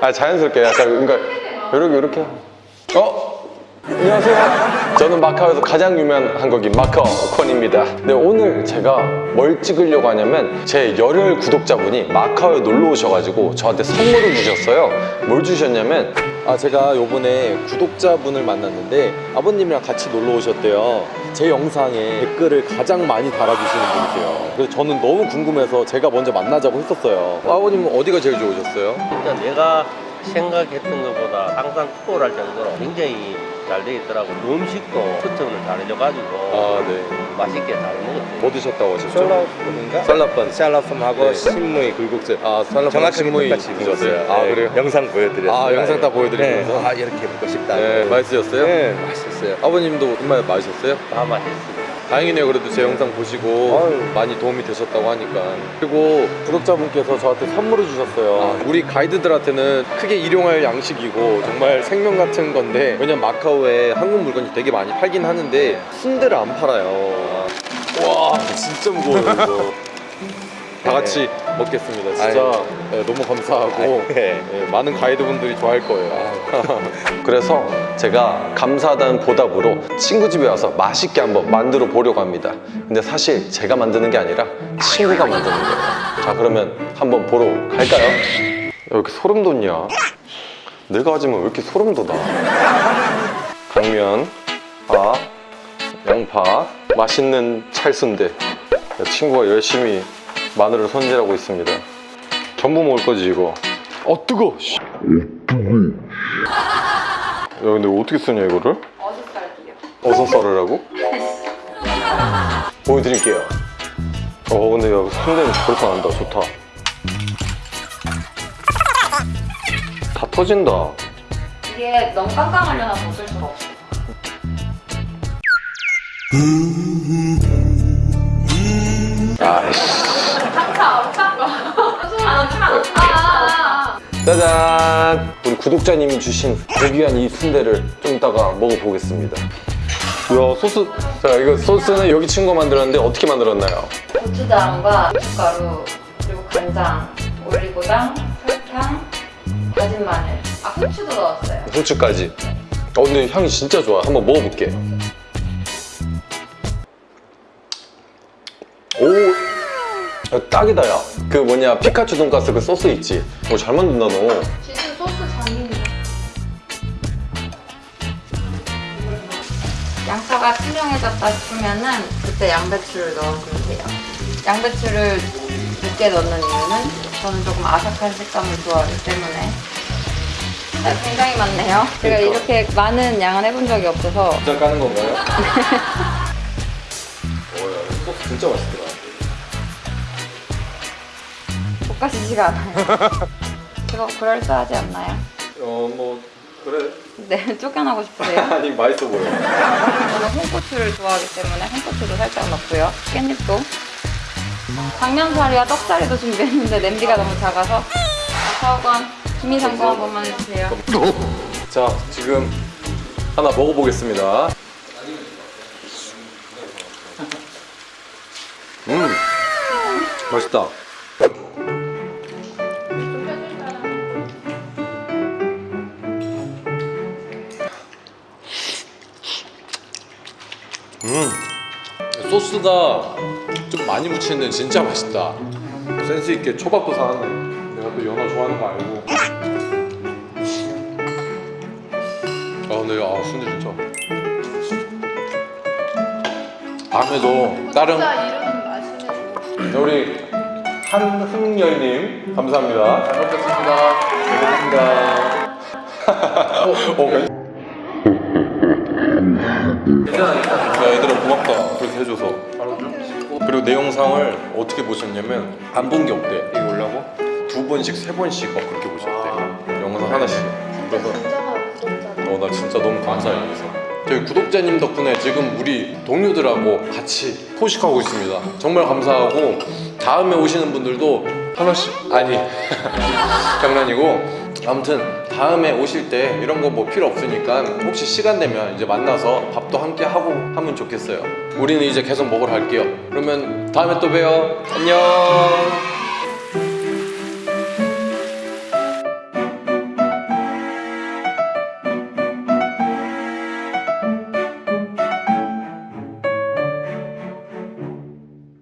아 자연스럽게 약간 그러니까 이렇게 이렇게. 어? 안녕하세요. 저는 마카오에서 가장 유명한 한국인 마카오 콘입니다. 네 오늘 제가 뭘 찍으려고 하냐면 제 열혈 구독자분이 마카오에 놀러 오셔가지고 저한테 선물을 주셨어요. 뭘 주셨냐면 아 제가 요번에 구독자분을 만났는데 아버님이랑 같이 놀러 오셨대요. 제 영상에 댓글을 가장 많이 달아주시는 분이세요. 그래서 저는 너무 궁금해서 제가 먼저 만나자고 했었어요. 아버님은 어디가 제일 좋으셨어요? 일단 내가 생각했던 것보다 항상 투어를 할 정도로 굉장히 잘돼 있더라고. 음식도 커팅을 잘 해줘가지고 아 네 맛있게 잘 먹었어요. 뭐 드셨다고 하셨죠? 샬라프인가? 쌀라pan 샬라품하고 네. 신무이 굴국수 아 쌀라pan 정확하게 신무이 드셨어요? 아 네. 그래요? 영상 보여드렸어요. 아 영상 다 보여드리면서 네. 아 이렇게 먹고 싶다. 네, 맛있으셨어요? 네, 맛있었어요. 아버님도 정말 맛있었어요? 다 맛있습니 다. 다행이네요 그래도 제 영상 보시고 아유. 많이 도움이 되셨다고 하니까 그리고 구독자분께서 저한테 선물을 주셨어요 우리 가이드들한테는 크게 일용할 양식이고 정말 생명 같은 건데 왜냐면 마카오에 한국 물건이 되게 많이 팔긴 하는데 순대를 안 팔아요 와 진짜 무거워요 이거 다 같이 먹겠습니다 진짜. 네, 너무 감사하고 네. 네, 많은 가이드분들이 좋아할 거예요. 그래서 제가 감사하다는 보답으로 친구 집에 와서 맛있게 한번 만들어 보려고 합니다. 근데 사실 제가 만드는 게 아니라 친구가 만드는 거예요. 자, 그러면 한번 보러 갈까요? 야, 왜 이렇게 소름 돋냐? 내가 하지만 왜 이렇게 소름 돋아? 당면, 파, 양파, 맛있는 찰순대. 야, 친구가 열심히 마늘을 손질하고 있습니다. 전부 먹을 거지 이거. 어 뜨거. 씨. 야 근데 어떻게 쓰냐 이거를? 어디 쌀게요? 어서 썰으라고? 보여드릴게요. 어 근데 야 순대는 벌써 난다 좋다. 다 터진다. 이게 너무 깜깜하려나 먹을 수가 없어. 아이씨. 짜잔! 우리 구독자님이 주신 고귀한 이 순대를 좀 이따가 먹어보겠습니다. 이야 소스 자 이거 소스는 여기 친구가 만들었는데 어떻게 만들었나요? 고추장과 고춧가루 그리고 간장, 올리고당, 설탕, 다진 마늘. 아 후추도 넣었어요. 후추까지. 어 근데 향이 진짜 좋아. 한번 먹어볼게. 야, 딱이다 야. 그 뭐냐 피카츄 돈가스 그 소스 있지. 어, 잘 만든다 너. 진짜 소스 장인이다. 양파가 투명해졌다 싶으면은 그때 양배추를 넣어주면 돼요. 양배추를 늦게 넣는 이유는 저는 조금 아삭한 식감을 좋아하기 때문에 아, 굉장히 많네요. 제가 그러니까. 이렇게 많은 양은 해본 적이 없어서 진짜 까는 건가요? 어, 야, 소스 진짜 맛있더라. 볶아지지가 않아요. 그거 그럴싸하지 않나요? 어, 뭐 그래. 네, 쫓겨나고 싶으세요? 아니 맛있어 보여. 저는 홍고추를 좋아하기 때문에 홍고추도 살짝 넣고요. 깻잎도. 당면사리와 떡사리도 준비했는데 냄비가 너무 작아서 사오건 김이상공 한 번만 해주세요. 자, 지금 하나 먹어보겠습니다. 음, 맛있다. 소스가 좀 많이 묻히는 진짜 맛있다. 센스 있게 초밥도 사왔네. 내가 또 연어 좋아하는 거 알고. 아 근데 아 순대 진짜 다음에도 다른 네, 우리 한흥열님 감사합니다 잘 먹겠습니다 잘 먹겠습니다 어, 야 얘들아 고맙다. 그렇게 해줘서. 그리고 내 영상을 어떻게 보셨냐면 안 본 게 없대. 이거 올라고? 두 번씩 세 번씩 막 그렇게 보셨대. 영상 하나씩. 그래서 어, 나 진짜 너무 감사해요. 그래서. 저희 구독자님 덕분에 지금 우리 동료들하고 같이 포식하고 있습니다. 정말 감사하고 다음에 오시는 분들도 하나씩 아니 장난이고. 아무튼 다음에 오실 때 이런 거 뭐 필요 없으니까 혹시 시간 되면 이제 만나서 밥도 함께 하고 하면 좋겠어요. 우리는 이제 계속 먹으러 갈게요. 그러면 다음에 또 봬요. 안녕.